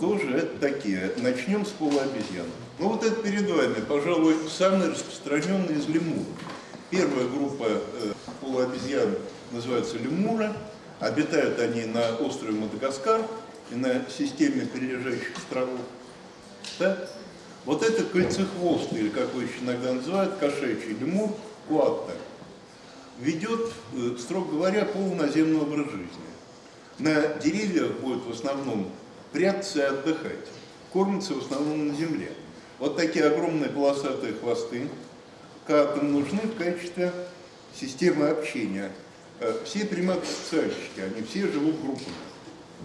Кто же это такие? Начнем с полуобезьян. Ну вот это перед вами, пожалуй, самый распространенный из лемуров. Первая группа э, полуобезьян называется лемура. Обитают они на острове Мадагаскар и на системе прилежащих островов. Да? Вот это кольцехвостый, или как его еще иногда называют, кошачий лемур, куатта, ведет, э, строго говоря, полуназемный образ жизни. На деревьях будет в основном прятаться и отдыхать. Кормятся в основном на земле. Вот такие огромные полосатые хвосты катам нужны в качестве системы общения. Э, все приматы-социальщики, они все живут группами.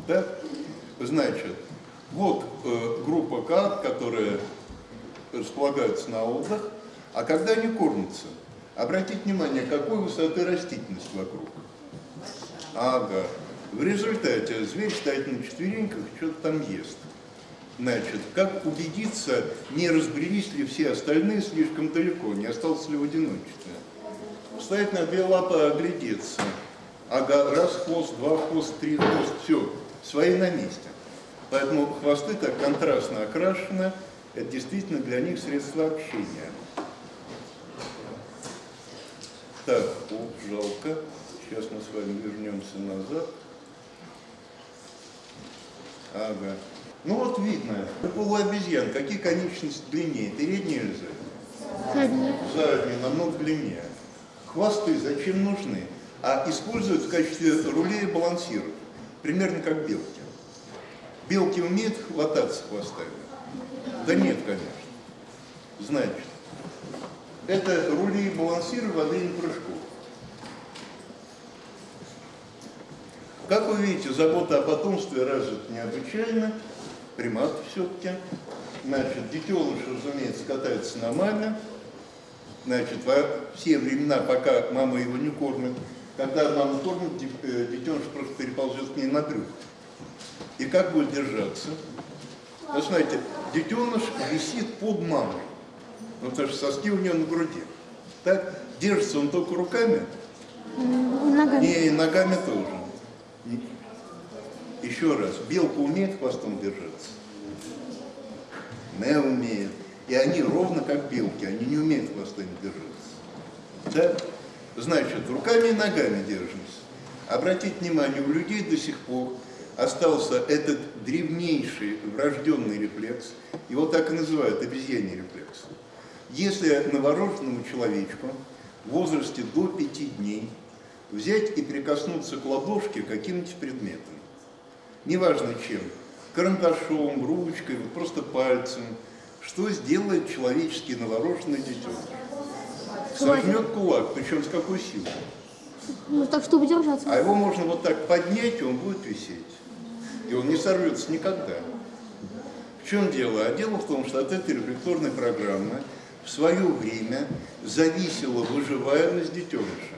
Да? Значит, вот э, группа кат, которые располагаются на отдых, а когда они кормятся, обратите внимание, какой высоты растительность вокруг. Ага. В результате зверь стоит на четвереньках, что-то там ест. Значит, как убедиться, не разбрелись ли все остальные слишком далеко, не остался ли в одиночестве. Встать на две лапы, оглядеться. Ага, раз хвост, два хвост, три хвост, все, свои на месте. Поэтому хвосты так контрастно окрашены, это действительно для них средство общения. Так, о, жалко. Сейчас мы с вами вернемся назад. Ага. Ну вот видно, у полуобезьян какие конечности длиннее, передние или задние? Задние. Задние, намного длиннее. Хвосты зачем нужны? А используют в качестве рулей и балансиров. Примерно как белки. Белки умеют хвататься хвостами? Да нет, конечно. Значит, это рули и балансиры во время прыжков. Как вы видите, забота о потомстве развита необычайно, примат все-таки. Значит, детеныш, разумеется, катается на маме. Значит, во все времена, пока мама его не кормит, когда мама кормит, э, детеныш просто переползет к ней на брюхо. И как будет держаться? Вы знаете, детеныш висит под мамой, ну, потому что соски у нее на груди. Так, держится он только руками? Ногами. Не, и ногами тоже. Еще раз, белка умеет хвостом держаться? Не умеет. И они ровно как белки, они не умеют хвостами держаться. Да? Значит, руками и ногами держимся. Обратите внимание, у людей до сих пор остался этот древнейший врожденный рефлекс, его так и называют обезьяний рефлекс. Если новорожденному человечку в возрасте до пяти дней взять и прикоснуться к ладошке каким-нибудь предметом, неважно чем, карандашом, ручкой, вот просто пальцем, что сделает человеческий новорожденный детеныш? Сожмет кулак, причем с какой силой? Ну, так, чтобы держаться. А его можно вот так поднять, и он будет висеть. И он не сорвется никогда. В чем дело? А дело в том, что от этой рефлекторной программы в свое время зависела выживаемость детеныша.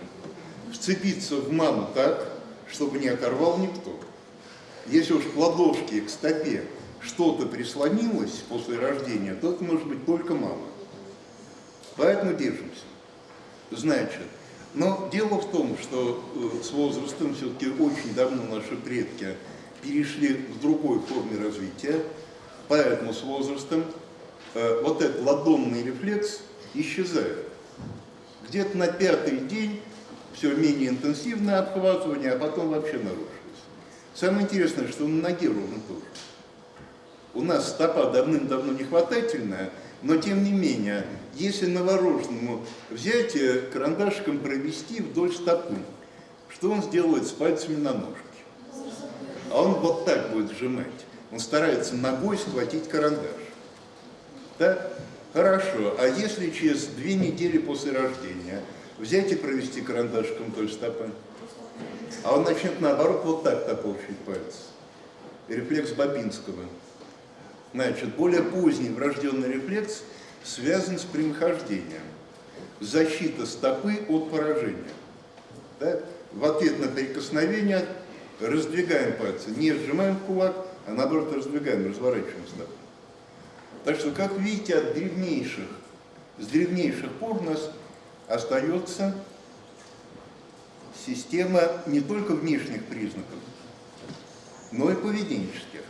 Вцепиться в маму так, чтобы не оторвал никто. Если уж к ладошке, к стопе что-то прислонилось после рождения, то это может быть только мама. Поэтому держимся. Значит, но дело в том, что э, с возрастом все-таки очень давно наши предки перешли к другой форме развития, поэтому с возрастом э, вот этот ладонный рефлекс исчезает. Где-то на пятый день все менее интенсивное обхватывание, а потом вообще нарушилось. Самое интересное, что на ноге ровно тоже. У нас стопа давным-давно нехватательная, но тем не менее, если новорожденному взять э, карандашиком провести вдоль стопы, что он сделает с пальцами на ножке? А он вот так будет сжимать. Он старается ногой схватить карандаш. Да? Хорошо. А если через две недели после рождения взять и провести карандашиком вдоль стопы? А он начнет наоборот вот так топорщить пальцы. Рефлекс Бабинского. Значит, более поздний врожденный рефлекс связан с прямохождением. Защита стопы от поражения. Да? В ответ на прикосновение раздвигаем пальцы, не сжимаем кулак, а наоборот раздвигаем, разворачиваем стопу. Так что, как видите, от древнейших, с древнейших пор у нас остается система не только внешних признаков, но и поведенческих.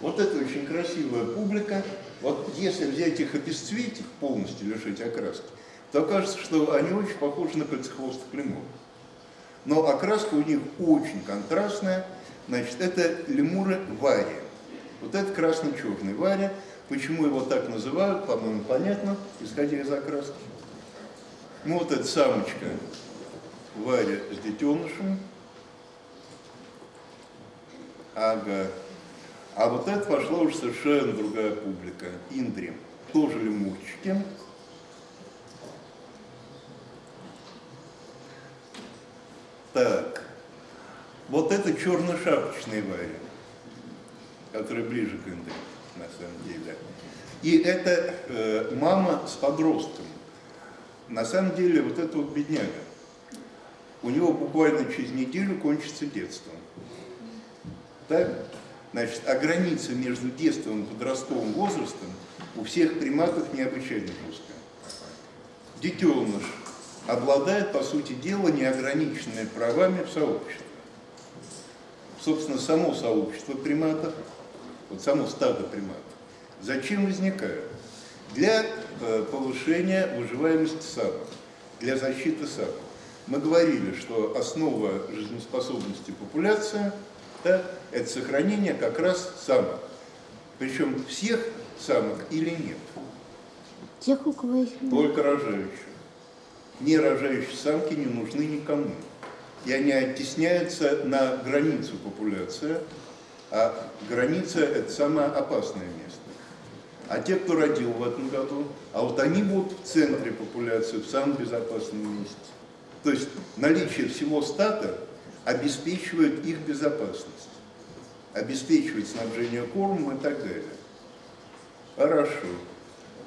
Вот это очень красивая публика. Вот если взять их обесцветить, полностью лишить окраски, то окажется, что они очень похожи на кольцехвостых лемуров. Но окраска у них очень контрастная. Значит, это лемуры вария. Вот это красно-черный варя. Почему его так называют, по-моему, понятно, исходя из окраски. Ну, вот эта самочка Варя с детенышем. Ага. А вот это пошла уже совершенно другая публика. Индри. Тоже лемурчики. Так. Вот это черно-шапочный варя, который ближе к Индри, на самом деле. И это э, мама с подростком. На самом деле вот это вот бедняга. У него буквально через неделю кончится детство. Так? Значит, а граница между детством и подростковым возрастом у всех приматов необычайно жесткая. Детеныш обладает, по сути дела, неограниченными правами в сообществе. Собственно, само сообщество приматов, вот само стадо приматов, зачем возникает? Для э, повышения выживаемости самок, для защиты самок. Мы говорили, что основа жизнеспособности популяции да, это сохранение как раз самок. Причем всех самок или нет? Тех, у кого есть... Только рожающих. Не рожающие самки не нужны никому. И они оттесняются на границу популяции, а граница – это самое опасное место. А те, кто родил в этом году, а вот они будут в центре популяции, в самом безопасном месте. То есть наличие всего стата обеспечивает их безопасность, обеспечивает снабжение кормом и так далее. Хорошо.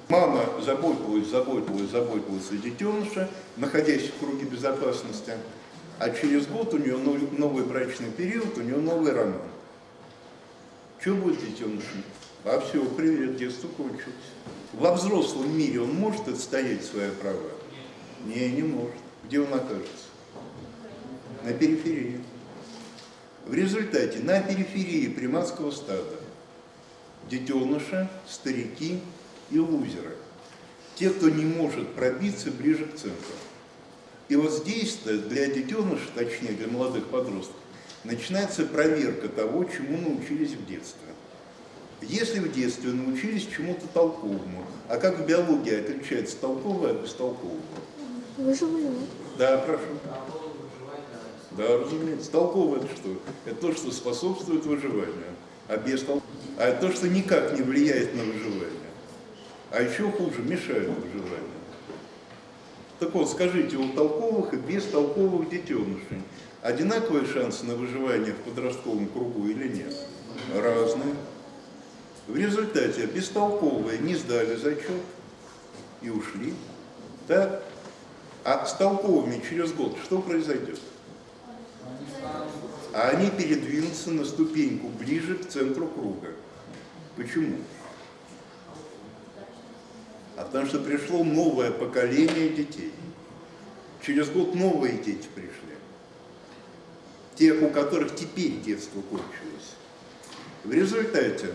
Мама заботилась, заботилась, заботилась о детеныше, находясь в круге безопасности, а через год у нее новый брачный период, у нее новый роман. Что будет детенышем? А все, привет, детство кончилось. Во взрослом мире он может отстоять свои права? Не, не может. Где он окажется? На периферии. В результате на периферии приматского стада детеныши, старики и лузеры. Те, кто не может пробиться ближе к центру. И вот здесь для детенышей, точнее для молодых подростков, начинается проверка того, чему научились в детстве. Если в детстве научились чему-то толковому, а как в биологии отличается толковое от бестолкового? Выживание. Да, прошу. Да, разумеется. Толковое это что? Это то, что способствует выживанию, а бестолковое. А это то, что никак не влияет на выживание. А еще хуже, мешает выживанию. Так вот, скажите, у толковых и бестолковых детенышей одинаковые шансы на выживание в подростковом кругу или нет? Разные. В результате бестолковые не сдали зачет и ушли. Так? А с толковыми через год что произойдет? А они передвинутся на ступеньку ближе к центру круга. Почему? А потому что пришло новое поколение детей. Через год новые дети пришли. Те, у которых теперь детство кончилось. В результате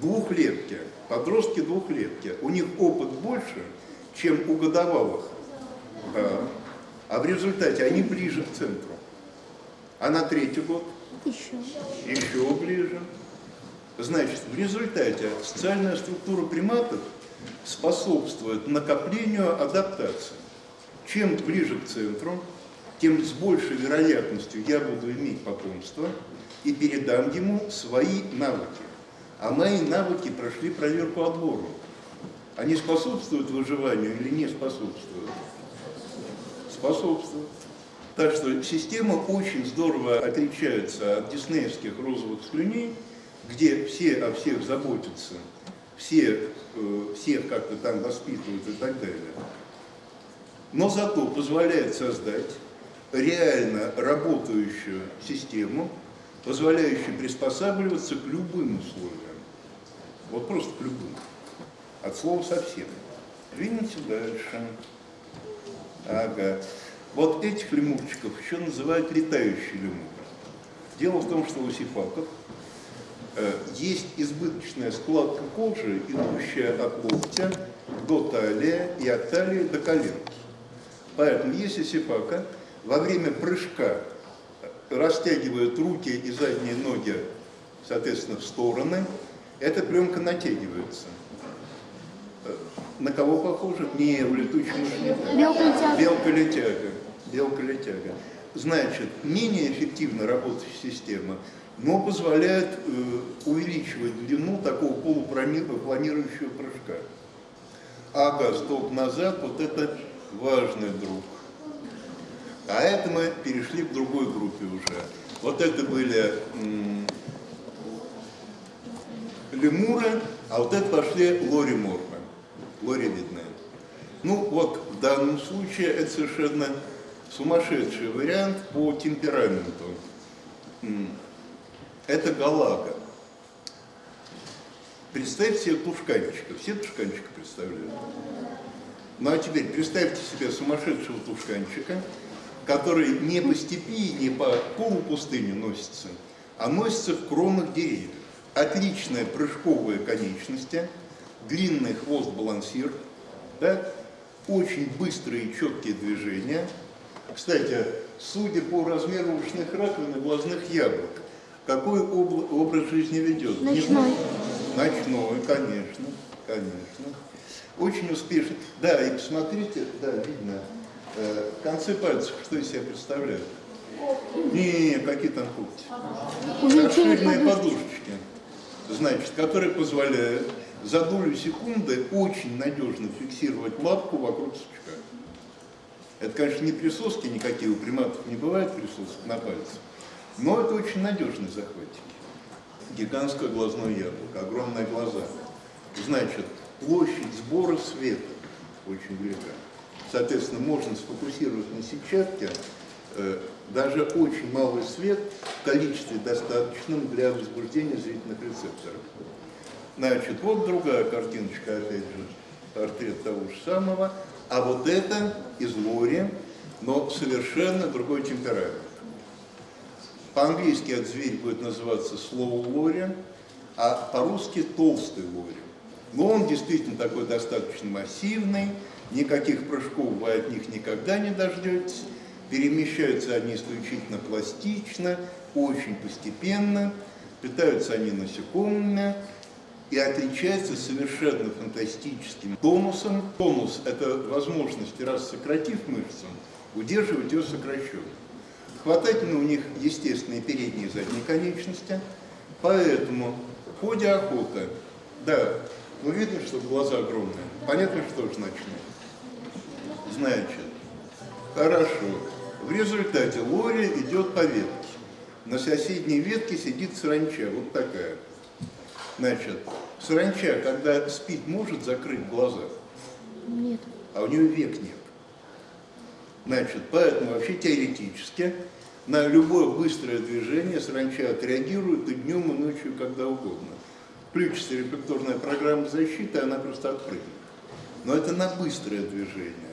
двухлетки, подростки двухлетки, у них опыт больше, чем у годовалых. Да. А в результате они ближе к центру. А на третий год? Еще. Еще ближе. Значит, в результате социальная структура приматов способствует накоплению адаптации. Чем ближе к центру, тем с большей вероятностью я буду иметь потомство и передам ему свои навыки. А мои навыки прошли проверку отбору. Они способствуют выживанию или не способствуют? Способствуют. Так что система очень здорово отличается от диснеевских розовых слюней, где все о всех заботятся, все, э, всех как-то там воспитывают и так далее. Но зато позволяет создать реально работающую систему, позволяющую приспосабливаться к любым условиям. Вот просто к любым. От слова совсем. Двинемся дальше. Ага. Вот этих лемурчиков еще называют летающие лемуры. Дело в том, что у сифаков э, есть избыточная складка кожи, идущая от локтя до талии и от талии до коленки. Поэтому если сипака во время прыжка растягивает руки и задние ноги, соответственно, в стороны, эта пленка натягивается. На кого похоже? Не, в летучем. Белка-летяга. Белка-летяга. Значит, менее эффективно работающая система, но позволяет э, увеличивать длину такого полупланирующего прыжка. Ага, стоп назад, вот это важный друг. А это мы перешли к другой группе уже. Вот это были м, лемуры, а вот это пошли лориморфы, лоривидные. Ну вот в данном случае это совершенно сумасшедший вариант по темпераменту. Это галага. Представьте себе тушканчика. Все тушканчика представляют? Ну а теперь представьте себе сумасшедшего тушканчика, который не по степи, не по полупустыне носится, а носится в кронах деревьев. Отличная прыжковая конечность, длинный хвост-балансир, да? очень быстрые и четкие движения. Кстати, судя по размеру ушных раковин и глазных яблок, какой обла- образ жизни ведет? Ночной. Ночной, конечно, конечно. Очень успешный. Да, и посмотрите, да, видно, э, концы пальцев, что из себя представляют. Не, какие там когти. Расширенные подушечки, значит, которые позволяют за долю секунды очень надежно фиксировать лапку вокруг сучка. Это, конечно, не присоски никакие, у приматов не бывает присосок на пальце, но это очень надежный захватик. Гигантское глазное яблоко, огромные глаза. Значит, площадь сбора света очень велика. Соответственно, можно сфокусировать на сетчатке э, даже очень малый свет в количестве достаточном для возбуждения зрительных рецепторов. Значит, вот другая картиночка, опять же, портрет того же самого. А вот это из Лори, но совершенно другой темперамент. По-английски этот зверь будет называться slow лори, а по-русски толстый лори. Но он действительно такой достаточно массивный, никаких прыжков вы от них никогда не дождетесь. Перемещаются они исключительно пластично, очень постепенно, питаются они насекомыми и отличаются совершенно фантастическим тонусом. Тонус – это возможность, раз сократив мышцу, удерживать ее сокращенной. Хватательно у них естественные передние и задние конечности, поэтому в ходе охоты, да, ну видно, что глаза огромные, понятно, что же ночные. Значит, хорошо, в результате Лори идет по ветке. На соседней ветке сидит саранча, вот такая. Значит, саранча, когда спит, может закрыть глаза, Нет. а у нее век нет. Значит, поэтому вообще теоретически на любое быстрое движение саранча отреагирует и днем, и ночью, когда угодно. Включится рефлекторная программа защиты, она просто отпрыгнет. Но это на быстрое движение.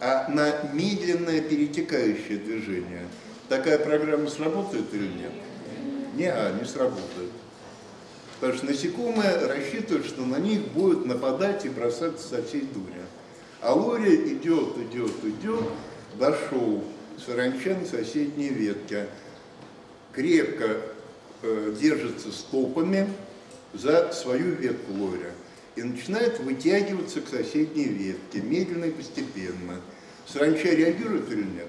А на медленное перетекающее движение такая программа сработает или нет? Не, а, не сработает. Потому что насекомые рассчитывают, что на них будут нападать и бросаться со всей дури. А Лори идет, идет, идет, дошел саранча на соседней ветке, крепко э, держится стопами за свою ветку Лори и начинает вытягиваться к соседней ветке, медленно и постепенно. Саранча реагирует или нет?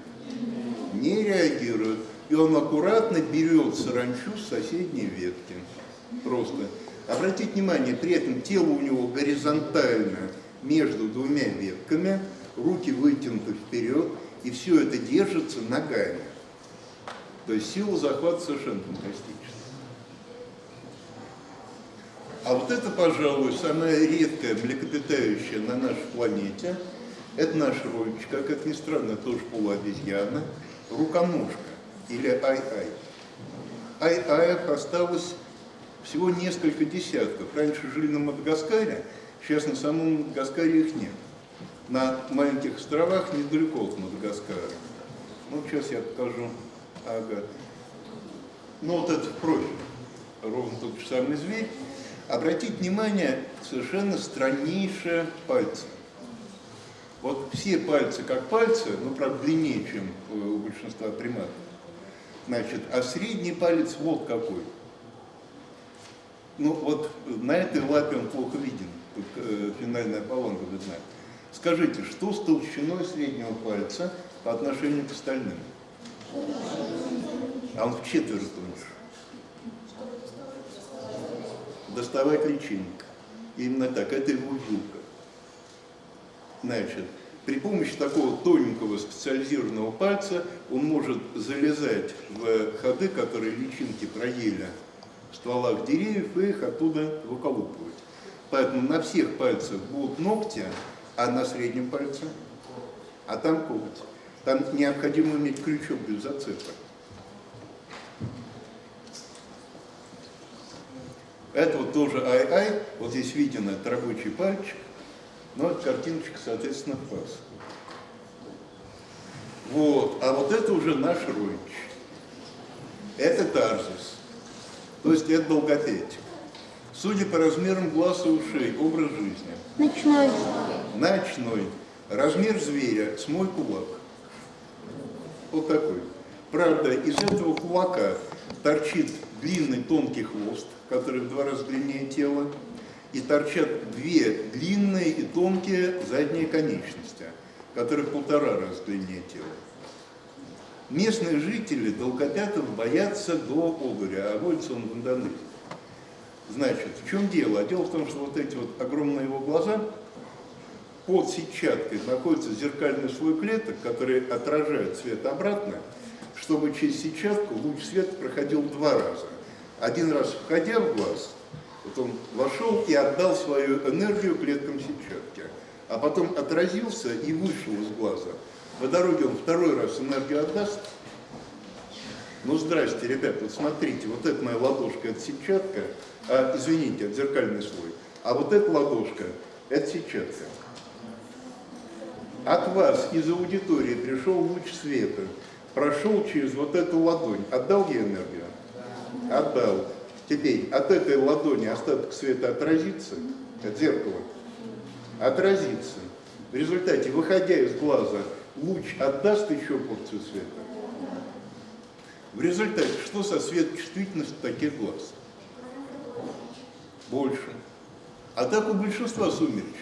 Не реагирует. И он аккуратно берет саранчу с соседней ветки. Просто. Обратите внимание, при этом тело у него горизонтально между двумя ветками, руки вытянуты вперед, и все это держится ногами. То есть сила захвата совершенно фантастическая. А вот это, пожалуй, самая редкая млекопитающая на нашей планете. Это наш родич, как ни странно, тоже полуобезьяна, руконожка или ай-ай. Ай-аев осталось всего несколько десятков. Раньше жили на Мадагаскаре, сейчас на самом Мадагаскаре их нет. На маленьких островах недалеко от Мадагаскара. Ну, сейчас я покажу. Ага. Ну, вот это профиль. ровно тот же самый зверь, обратить внимание совершенно страннейшие пальцы. Вот все пальцы как пальцы, ну, правда, длиннее, чем у большинства приматов. Значит, а средний палец вот какой. Ну, вот на этой лапе он плохо виден. Тут э, финальная полонка видна. Скажите, что с толщиной среднего пальца по отношению к остальным? А он в четверть тоньше. Доставать личинок. Именно так, это его вилка. Значит, при помощи такого тоненького специализированного пальца он может залезать в ходы, которые личинки проели в стволах деревьев, и их оттуда выколупывать. Поэтому на всех пальцах будут ногти, а на среднем пальце, а там коготь. Там необходимо иметь крючок без зацепа. Это вот тоже ай-ай, вот здесь виден этот рабочий пальчик, но это картиночка, соответственно, пас. Вот, а вот это уже наш родич. Это тарзис, то есть это долгопетик. Судя по размерам глаз и ушей, образ жизни. Ночной. Ночной. Размер зверя с мой кулак. Вот такой. Правда, из этого кулака торчит длинный тонкий хвост, который в два раза длиннее тела, и торчат две длинные и тонкие задние конечности, которые в полтора раза длиннее тела. Местные жители долгопятов боятся до обыря, а водится он в Индонезии. Значит, в чем дело? Дело в том, что вот эти вот огромные его глаза, под сетчаткой находится зеркальный слой клеток, который отражает свет обратно, чтобы через сетчатку луч света проходил два раза. Один раз входя в глаз, вот он вошел и отдал свою энергию клеткам сетчатки, а потом отразился и вышел из глаза. По дороге он второй раз энергию отдаст. Ну, здрасте, ребят, вот смотрите, вот это моя ладошка, это сетчатка, а, извините, это зеркальный слой, а вот эта ладошка, это сетчатка. От вас из аудитории пришел луч света, прошел через вот эту ладонь, отдал ей энергию? Отдал. Теперь от этой ладони остаток света отразится, от зеркала, отразится. В результате, выходя из глаза, луч отдаст еще порцию света. В результате, что со светочувствительностью таких глаз? Больше. А так у большинства сумеречных.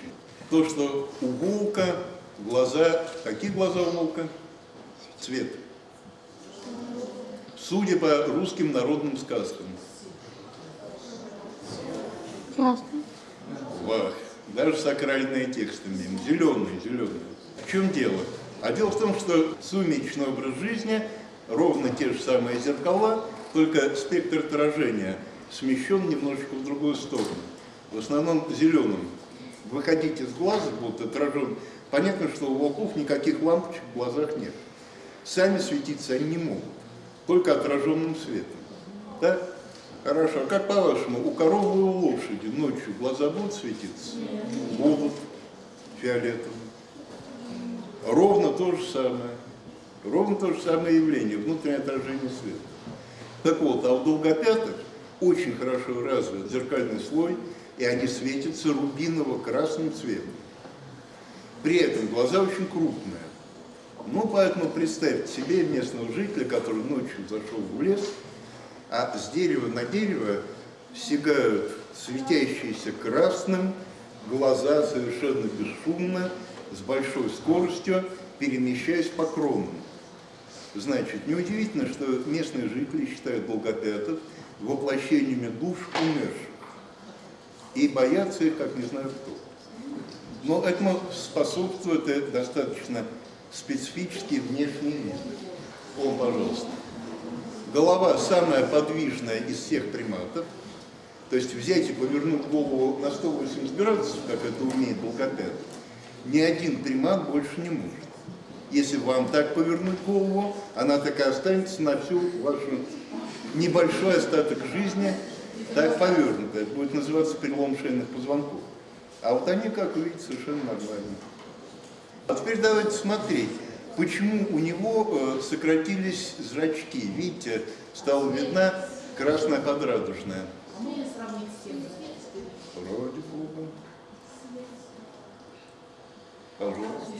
То, что у волка глаза, какие глаза у волка? Цвет. Судя по русским народным сказкам. Красный. Вах, даже сакральные тексты мимо. Зеленые, зеленые. В чем дело? А дело в том, что сумеречный образ жизни ровно те же самые зеркала, только спектр отражения смещен немножечко в другую сторону. В основном зеленым. Выходить из глаза будут отражен. Понятно, что у волков никаких лампочек в глазах нет. Сами светиться они не могут, только отраженным светом. Да? Хорошо. А как по-вашему, у коровы и у лошади ночью глаза будут светиться? Будут фиолетовым. Ровно то же самое. Ровно то же самое явление, внутреннее отражение света. Так вот, а у долгопятых очень хорошо развит зеркальный слой, и они светятся рубиново-красным цветом. При этом глаза очень крупные. Ну, поэтому представьте себе местного жителя, который ночью зашел в лес, а с дерева на дерево стегают светящиеся красным, глаза совершенно бесшумно, с большой скоростью, перемещаясь по кронам. Значит, неудивительно, что местные жители считают долгопятов воплощениями душ умерших и боятся их, как не знаю кто. Но этому способствует достаточно специфический внешний вид. О, пожалуйста. Голова самая подвижная из всех приматов. То есть взять и повернуть голову на 180 градусов, как это умеет долгопят, ни один примат больше не может. Если вам так повернуть голову, она такая останется на всю вашу небольшой остаток жизни, так повернутая. Это будет называться перелом шейных позвонков. А вот они, как видите, совершенно нормально. А теперь давайте смотреть, почему у него э, сократились зрачки. Видите, стала видна Красная подрадужная. Вроде бога. Пожалуйста.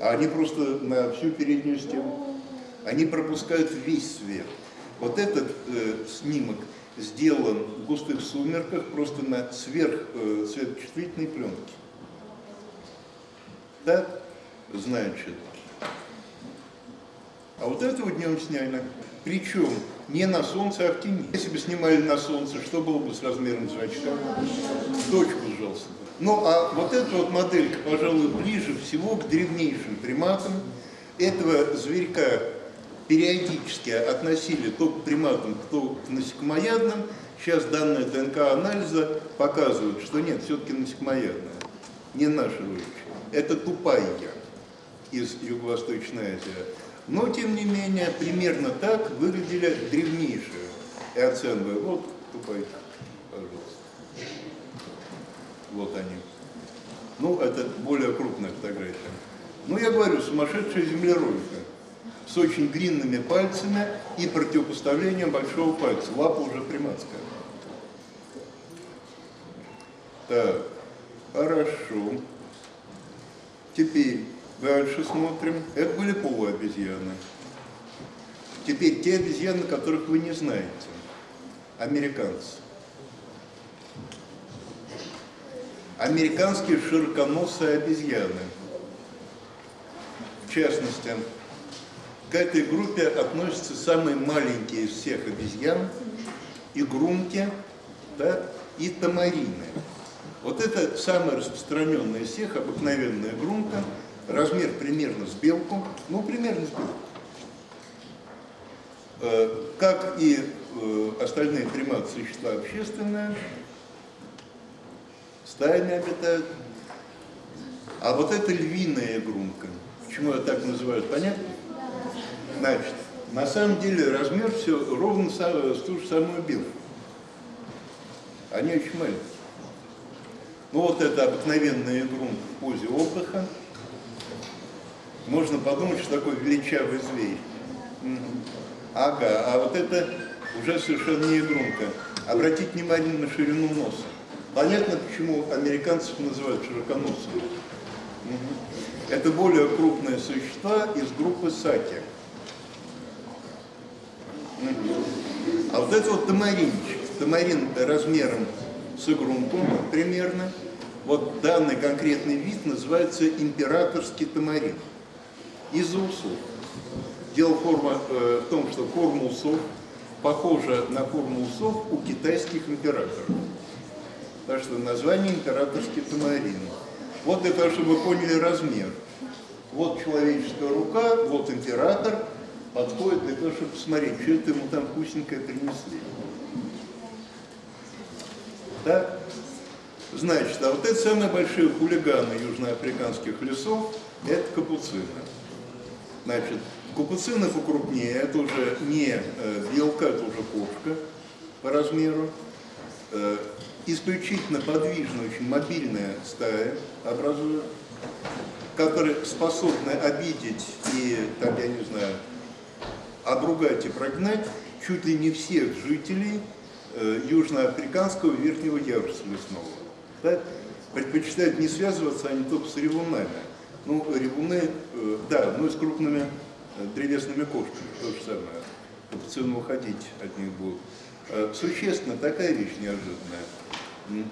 Они просто на всю переднюю стену. Они пропускают весь свет. Вот этот э, снимок сделан в густых сумерках просто на сверх э, пленке. Так, значит. А вот этого днем сняли. Причем не на солнце, а в тени. Если бы снимали на солнце, что было бы с размером зрачка? Точку бы. Ну, а вот эта вот моделька, пожалуй, ближе всего к древнейшим приматам. Этого зверька периодически относили то к приматам, то к насекомоядным. Сейчас данные ДНК-анализа показывают, что нет, все-таки насекомоядная. Не наша ручка. Это тупая из Юго-Восточной Азии. Но, тем не менее, примерно так выглядели древнейшие эоценовые. Вот тупая, пожалуйста. Вот они. Ну, это более крупная фотография. Ну, я говорю, сумасшедшая землеройка с очень длинными пальцами и противопоставлением большого пальца. Лапа уже приматская. Так, хорошо. Теперь дальше смотрим. Это были полуобезьяны. Теперь те обезьяны, которых вы не знаете. Американцы. Американские широконосые обезьяны. В частности, к этой группе относятся самые маленькие из всех обезьян, игрунки да, и тамарины. Вот это самая распространенная из всех, обыкновенная грунка, размер примерно с белку, ну, примерно с белку. Э, как и э, остальные приматы, существа общественные, стаями обитают. А вот это львиная грунка. Почему ее так называют, понятно? Значит, на самом деле размер все ровно с ту же самую белку. Они очень маленькие. Ну вот это обыкновенный грунт в позе отдыха. Можно подумать, что такой величавый зверь. Ага, а вот это уже совершенно не игрунка. Обратите внимание на ширину носа. Понятно, почему американцев называют широконосыми. Это более крупные существа из группы саки. А вот это вот тамаринчик. Тамарин размером с игрунку примерно. Вот данный конкретный вид называется императорский тамарин. Из-за усов. Дело форма, э, в том, что форма усов похожа на форму усов у китайских императоров. Так что название императорский тамарин. Вот для того, чтобы вы поняли размер. Вот человеческая рука, вот император подходит для того, чтобы посмотреть, что это ему там вкусненькое принесли. Да? Значит, а вот это самые большие хулиганы южноафриканских лесов, это капуцины. Значит, капуцины покрупнее, это уже не э, белка, это уже кошка по размеру. Э, исключительно подвижная, очень мобильная стая образует, которые способны обидеть и, там, я не знаю, обругать и прогнать чуть ли не всех жителей южноафриканского верхнего яруса лесного. Да? Предпочитают не связываться они только с ревунами. Ну, ревуны, э, да, ну и с крупными э, древесными кошками, то же самое. Капуцины уходить от них будут. Э, существенно такая вещь неожиданная.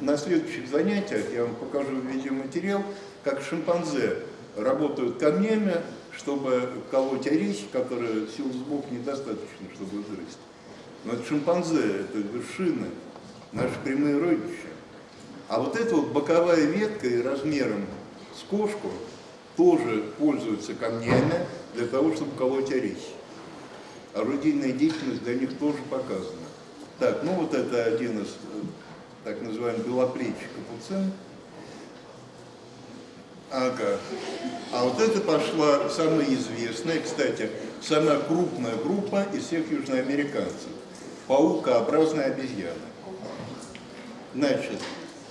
На следующих занятиях я вам покажу видеоматериал, как шимпанзе работают камнями, чтобы колоть орехи, которые сил сбоку недостаточно, чтобы грызть. Но это шимпанзе, это вершины, наши прямые родичи. А вот эта вот боковая ветка и размером с кошку тоже пользуются камнями для того, чтобы колоть орехи. Орудийная деятельность для них тоже показана. Так, ну вот это один из так называемый белоплечий капуцин. Ага. А вот это пошла самая известная, кстати, самая крупная группа из всех южноамериканцев. Паукообразная обезьяна. Значит,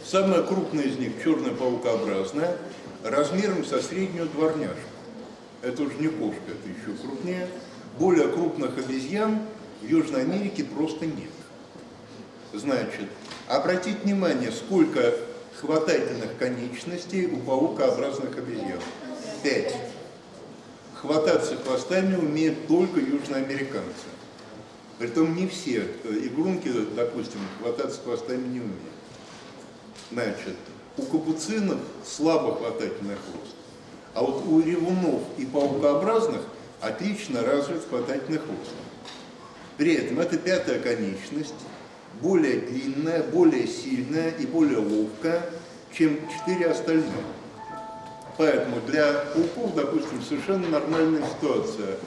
самая крупная из них, черная паукообразная, размером со среднюю дворняжку. Это уже не кошка, это еще крупнее. Более крупных обезьян в Южной Америке просто нет. Значит, обратите внимание, сколько хватательных конечностей у паукообразных обезьян. Пять. Хвататься хвостами умеют только южноамериканцы. Притом не все э, игрунки, допустим, хвататься хвостами не умеют. Значит, у капуцинов слабо хватательный хвост, а вот у ревунов и паукообразных отлично развит хватательный хвост. При этом это пятая конечность, более длинная, более сильная и более ловкая, чем четыре остальные. Поэтому для пауков, допустим, совершенно нормальная ситуация,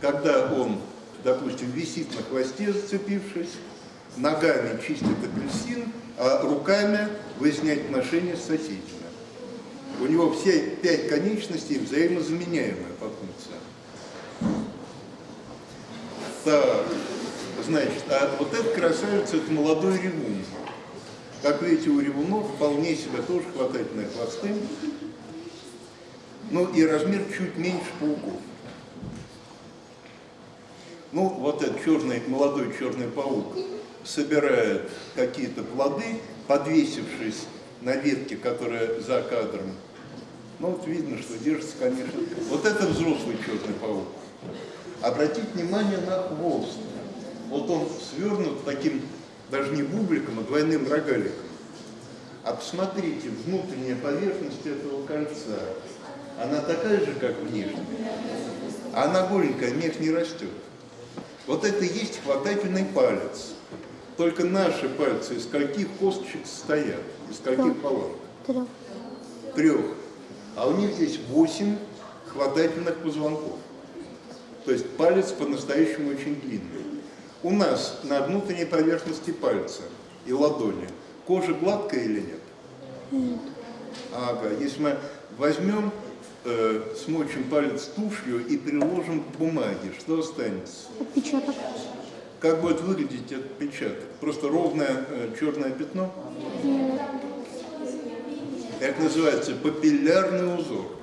когда он, допустим, висит на хвосте, зацепившись, ногами чистит апельсин, а руками выясняет отношения с соседями. У него все пять конечностей взаимозаменяемые по функциям. Так, значит, а вот этот красавец, это молодой ревун. Как видите, у ревунов вполне себе тоже хватательные хвосты. Ну и размер чуть меньше пауков. Ну, вот этот черный, молодой черный паук собирает какие-то плоды, подвесившись на ветке, которая за кадром. Ну, вот видно, что держится, конечно. Вот это взрослый черный паук. Обратите внимание на хвост. Вот он свернут таким, даже не бубликом, а двойным рогаликом. А посмотрите, внутренняя поверхность этого кольца, она такая же, как внешняя. А она голенькая, мех не растет. Вот это и есть хватательный палец. Только наши пальцы из каких косточек состоят? Из каких палок? Трех. Трех. А у них здесь восемь хватательных позвонков. То есть палец по-настоящему очень длинный. У нас на внутренней поверхности пальца и ладони кожа гладкая или нет? Нет. Ага, если мы возьмем, э, смочим палец тушью и приложим к бумаге, что останется? Отпечаток. Как будет выглядеть этот печаток? Просто ровное э, черное пятно? Нет. Это называется папиллярный узор.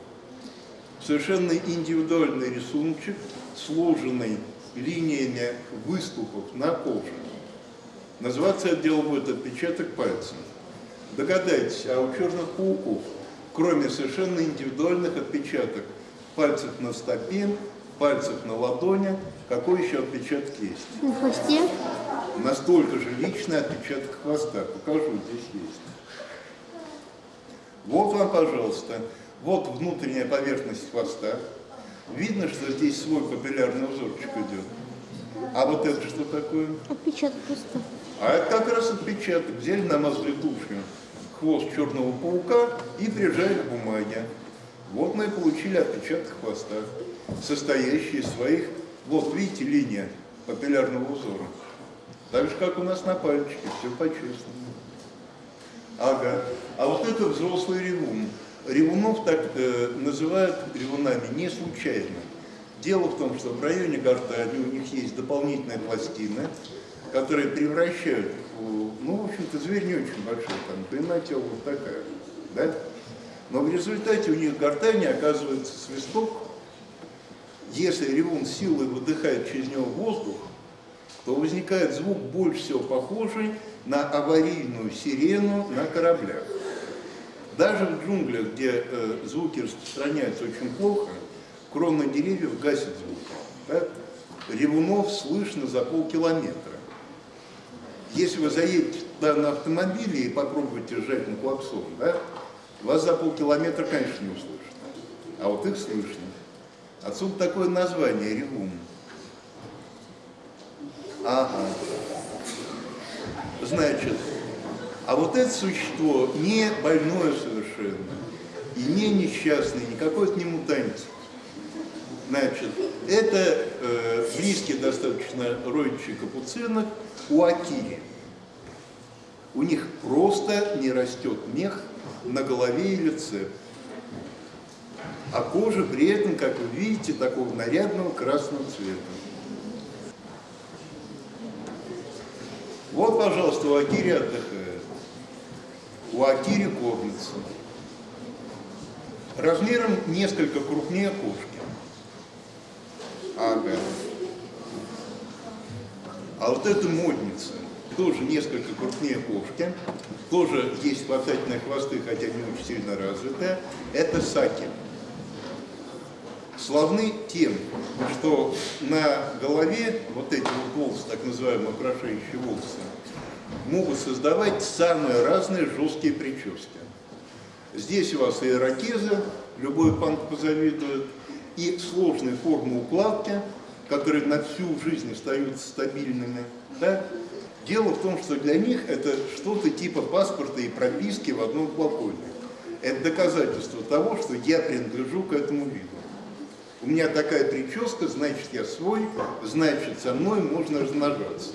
Совершенно индивидуальный рисуночек, сложенный линиями выступов на коже. Называться это дело будет отпечаток пальца. Догадайтесь, а у черных пауков, кроме совершенно индивидуальных отпечаток пальцев на стопе, пальцев на ладони, какой еще отпечаток есть? На хвосте. Настолько же личный отпечаток хвоста. Покажу, здесь есть. Вот вам, пожалуйста, вот внутренняя поверхность хвоста. Видно, что здесь свой папиллярный узорчик идет. А вот это что такое? Отпечаток просто. А это как раз отпечаток. Взяли, намазали тушью хвост черного паука и прижали к бумаге. Вот мы и получили отпечаток хвоста, состоящий из своих, вот видите, линия папиллярного узора. Так же, как у нас на пальчике, все по-честному. Ага. А вот это взрослый ревун. Ревунов так э, называют ревунами не случайно. Дело в том, что в районе гортани у них есть дополнительная пластина, которые превращают, ну, в общем-то, зверь не очень большой, там длина вот такая, да? Но в результате у них гортани оказывается свисток. Если ревун силой выдыхает через него воздух, то возникает звук больше всего похожий на аварийную сирену на кораблях. Даже в джунглях, где э, звуки распространяются очень плохо, крона деревьев гасит звук. Да? Ревунов слышно за полкилометра. Если вы заедете туда на автомобиле и попробуете сжать на клаксон, да, вас за полкилометра, конечно, не услышат. А вот их слышно. Отсюда такое название ревун. Ага. Значит, а вот это существо не больное совершенно, и не несчастный, никакой это не мутант. Значит, это э, близкий достаточно родичи капуцинов у акири. У них просто не растет мех на голове и лице. А кожа при этом, как вы видите, такого нарядного красного цвета. Вот, пожалуйста, у Акири отдыхает. У Акири кормится. Размером несколько крупнее кошки. Ага. А вот эта модница, тоже несколько крупнее кошки, тоже есть хватательные хвосты, хотя не очень сильно развитая, это саки. Славны тем, что на голове вот эти вот волосы, так называемые украшающие волосы, могут создавать самые разные жесткие прически. Здесь у вас и ирокезы, любой панк позавидует, и сложные формы укладки, которые на всю жизнь остаются стабильными. Да? Дело в том, что для них это что-то типа паспорта и прописки в одном флаконе. Это доказательство того, что я принадлежу к этому виду. У меня такая прическа, значит я свой, значит со мной можно размножаться.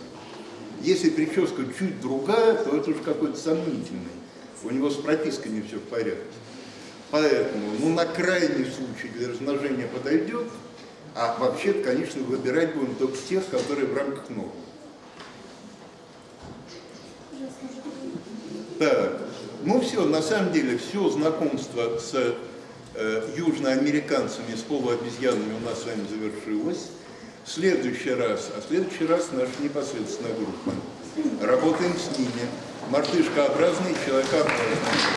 Если прическа чуть другая, то это уж какой-то сомнительный. У него с пропиской не все в порядке. Поэтому, ну, на крайний случай для размножения подойдет, а вообще конечно, выбирать будем только тех, которые в рамках нормы. Так, ну все, на самом деле, все знакомство с э, южноамериканцами, с полуобезьянами у нас с вами завершилось. В следующий раз, а в следующий раз наша непосредственная группа. Работаем с ними. Мартышкообразные, человекообразные.